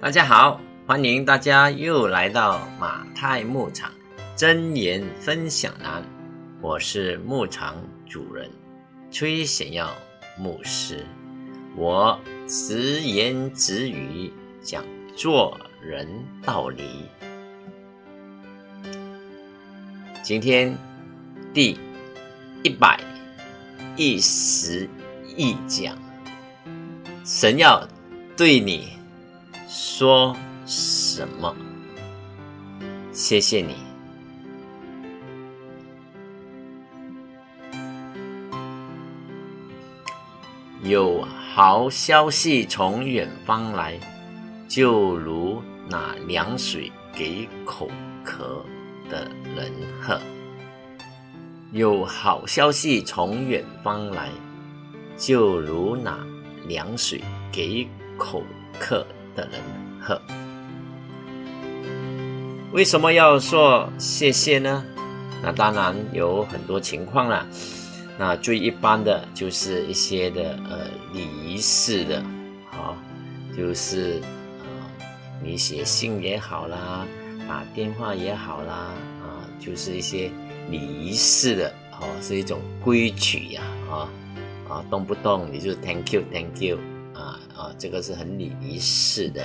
大家好，欢迎大家又来到马太牧场真言分享栏。我是牧场主人崔显耀牧师，我直言直语讲做人道理。今天第一百一十一讲，神要对你说什么？谢谢你。有好消息从远方来，就如那凉水给口渴的人喝。有好消息从远方来，就如那凉水给口渴的人喝。为什么要说谢谢呢？那当然有很多情况啦。那最一般的就是一些的呃礼仪式的，好，就是呃你写信也好啦，打电话也好啦，啊，就是一些礼仪式的，哦，是一种规矩呀，啊啊，动不动你就 Thank you Thank you，啊，这个是很礼仪式的，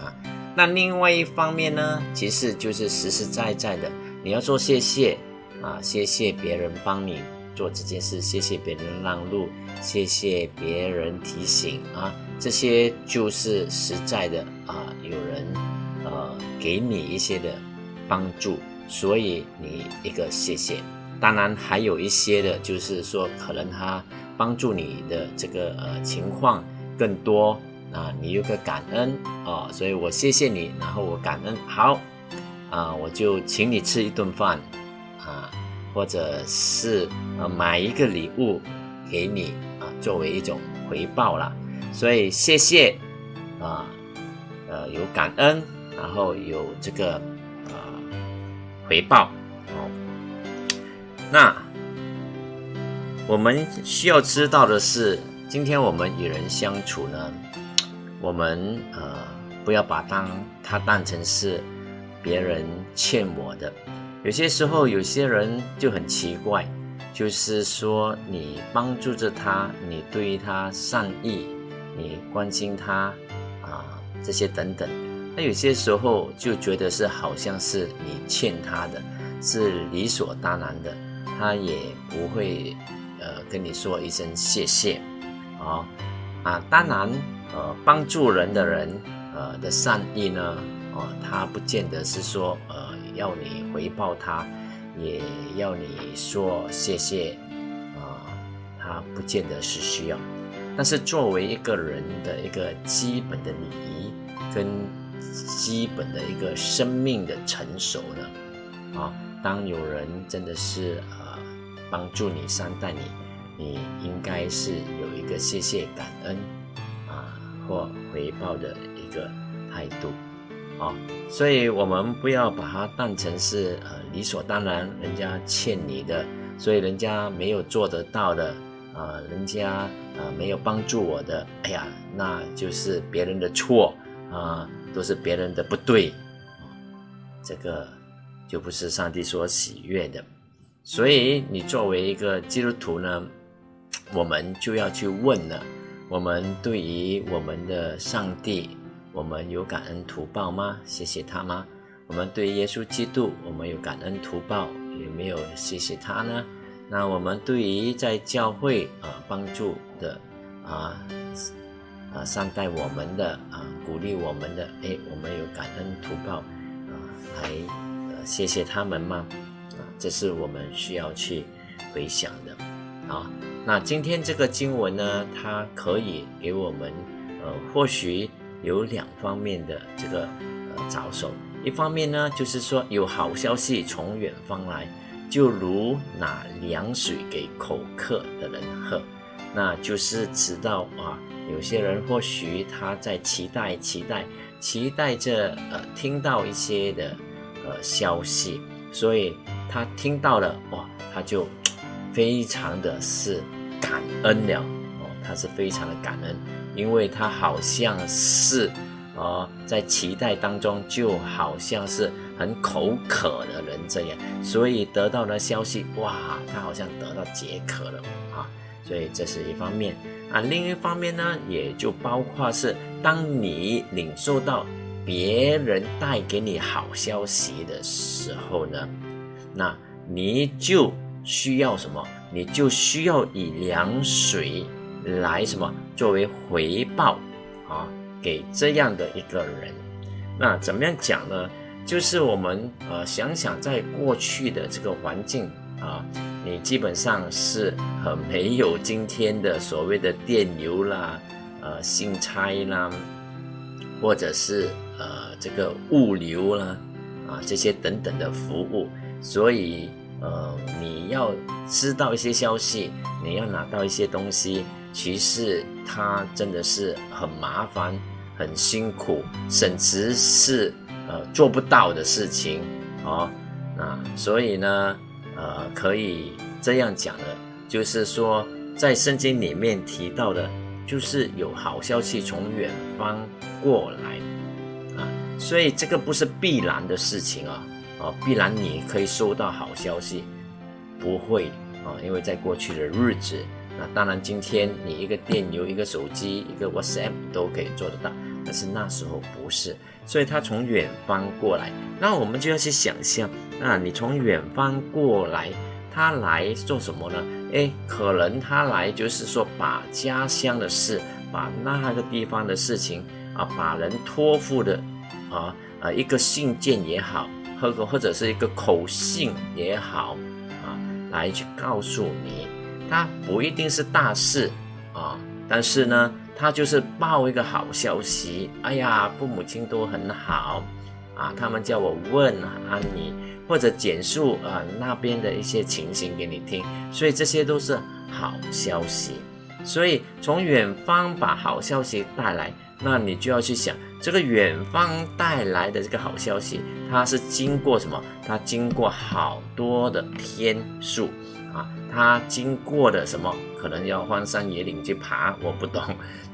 啊，那另外一方面呢，其实就是实实在在的，你要说谢谢，啊，谢谢别人帮你。做这件事，谢谢别人让路，谢谢别人提醒啊，这些就是实在的啊，有人呃给你一些的帮助，所以你一个谢谢。当然还有一些的，就是说可能他帮助你的这个呃情况更多啊，你有个感恩啊，所以我谢谢你，然后我感恩好啊，我就请你吃一顿饭啊。或者是呃买一个礼物给你啊，作为一种回报啦。所以谢谢啊，呃有感恩，然后有这个啊回报哦。那我们需要知道的是，今天我们与人相处呢，我们呃不要把当他当成是别人欠我的。有些时候，有些人就很奇怪，就是说你帮助着他，你对于他善意，你关心他啊，这些等等，那有些时候就觉得是好像是你欠他的，是理所当然的，他也不会呃跟你说一声谢谢，啊啊，当然呃帮助人的人呃的善意呢，哦，他不见得是说呃。要你回报他，也要你说谢谢啊，他不见得是需要。但是作为一个人的一个基本的礼仪跟基本的一个生命的成熟呢，啊，当有人真的是呃帮助你善待你，你应该是有一个谢谢感恩啊或回报的一个态度。啊，所以我们不要把它当成是呃理所当然，人家欠你的，所以人家没有做得到的，啊，人家啊没有帮助我的，哎呀，那就是别人的错啊，都是别人的不对，啊这个就不是上帝所喜悦的。所以你作为一个基督徒呢，我们就要去问了，我们对于我们的上帝。我们有感恩图报吗？谢谢他吗？我们对耶稣基督，我们有感恩图报，有没有谢谢他呢？那我们对于在教会啊帮助的啊啊善待我们的啊鼓励我们的，哎，我们有感恩图报啊来呃谢谢他们吗？啊，这是我们需要去回想的啊。那今天这个经文呢，它可以给我们呃或许。有两方面的这个呃着手，一方面呢，就是说有好消息从远方来，就如拿凉水给口渴的人喝，那就是知道啊，有些人或许他在期待、期待、期待着呃听到一些的呃消息，所以他听到了哇，他就非常的是感恩了哦，他是非常的感恩。因为他好像是哦，在期待当中，就好像是很口渴的人这样，所以得到的消息，哇，他好像得到解渴了啊，所以这是一方面啊。另一方面呢，也就包括是当你领受到别人带给你好消息的时候呢，那你就需要什么？你就需要以凉水来什么作为回报啊？给这样的一个人，那怎么样讲呢？就是我们呃想想，在过去的这个环境啊，你基本上是呃没有今天的所谓的电流啦、呃信差啦，或者是呃这个物流啦啊这些等等的服务，所以呃你要知道一些消息，你要拿到一些东西。其实它真的是很麻烦、很辛苦，甚至是呃做不到的事情哦。那所以呢，呃，可以这样讲的，就是说在圣经里面提到的，就是有好消息从远方过来啊。所以这个不是必然的事情啊，啊，必然你可以收到好消息，不会啊，因为在过去的日子。那当然，今天你一个电邮、一个手机、一个 WhatsApp 都可以做得到，但是那时候不是，所以他从远方过来，那我们就要去想象，那你从远方过来，他来做什么呢？诶，可能他来就是说把家乡的事，把那个地方的事情啊，把人托付的啊啊一个信件也好，或者或者是一个口信也好啊，来去告诉你。他不一定是大事啊，但是呢，他就是报一个好消息。哎呀，父母亲都很好啊，他们叫我问安你，或者简述啊那边的一些情形给你听，所以这些都是好消息。所以从远方把好消息带来，那你就要去想，这个远方带来的这个好消息，它是经过什么？它经过好多的天数。啊，它经过的什么可能要荒山野岭去爬，我不懂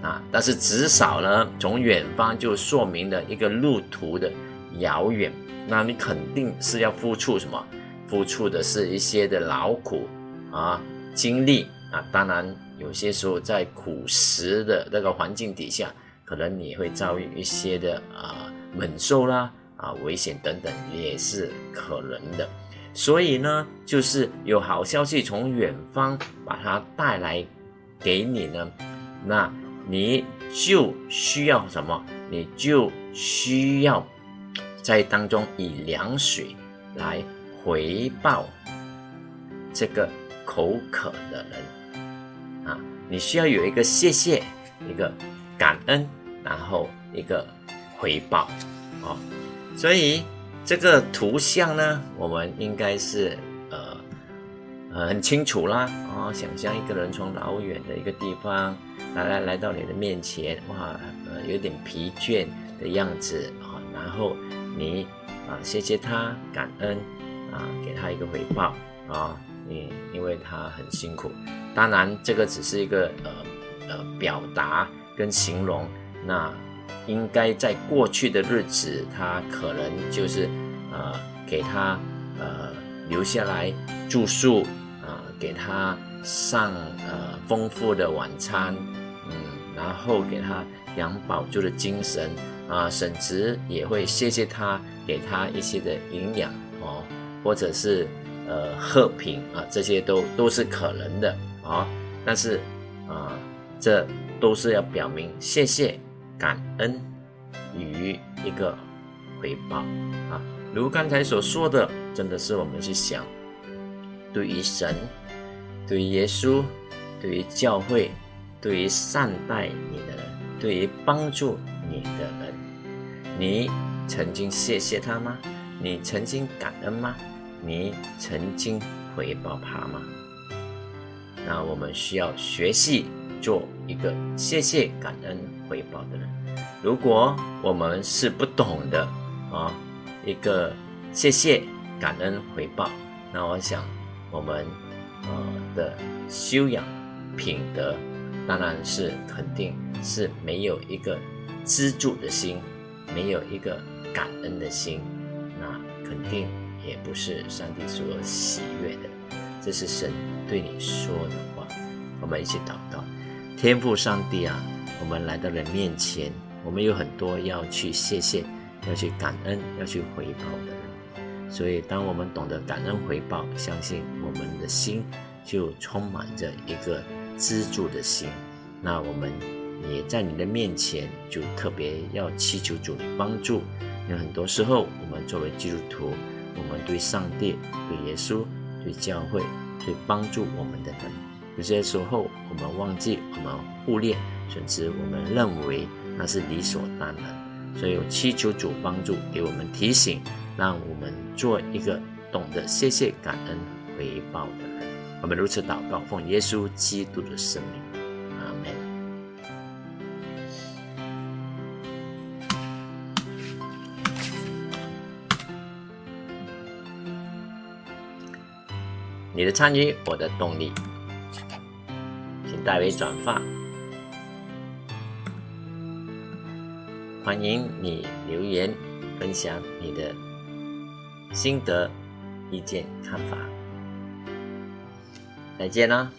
啊。但是至少呢，从远方就说明了一个路途的遥远。那你肯定是要付出什么？付出的是一些的劳苦啊，精力啊。当然，有些时候在苦食的那个环境底下，可能你会遭遇一些的啊猛兽啦啊危险等等，也是可能的。所以呢，就是有好消息从远方把它带来给你呢，那你就需要什么？你就需要在当中以凉水来回报这个口渴的人啊！你需要有一个谢谢，一个感恩，然后一个回报哦！所以。这个图像呢，我们应该是呃呃很清楚啦啊，想象一个人从老远的一个地方来来来到你的面前，哇，呃有点疲倦的样子啊，然后你啊谢谢他，感恩啊，给他一个回报啊，你因为他很辛苦，当然这个只是一个呃呃表达跟形容那。应该在过去的日子，他可能就是呃给他呃留下来住宿啊，给他上呃丰富的晚餐，嗯，然后给他养饱足的精神啊，甚至也会谢谢他，给他一些的营养哦，或者是呃贺品啊，这些都都是可能的啊，但是啊，这都是要表明谢谢。感恩与一个回报啊，如刚才所说的，真的是我们去想，对于神、对于耶稣、对于教会、对于善待你的人、对于帮助你的人，你曾经谢谢他吗？你曾经感恩吗？你曾经回报他吗？那我们需要学习。做一个谢谢感恩回报的人。如果我们是不懂的啊，一个谢谢感恩回报，那我想我们呃的修养品德，当然是肯定是没有一个资助的心，没有一个感恩的心，那肯定也不是上帝所喜悦的。这是神对你说的话。我们一起祷告，天父上帝啊，我们来到了面前，我们有很多要去谢谢、要去感恩、要去回报的人。所以，当我们懂得感恩回报，相信我们的心就充满着一个资助的心。那我们也在你的面前，就特别要祈求主的帮助。因为很多时候，我们作为基督徒，我们对上帝、对耶稣、对教会、对帮助我们的人，有些时候我们忘记，我们忽略，甚至我们认为那是理所当然。所以，我祈求主帮助，给我们提醒，让我们做一个懂得谢谢、感恩、回报的人。我们如此祷告，奉耶稣基督的生命，阿门。你的参与，我的动力，代为转发。欢迎你留言分享你的心得、意见、看法。再见啦！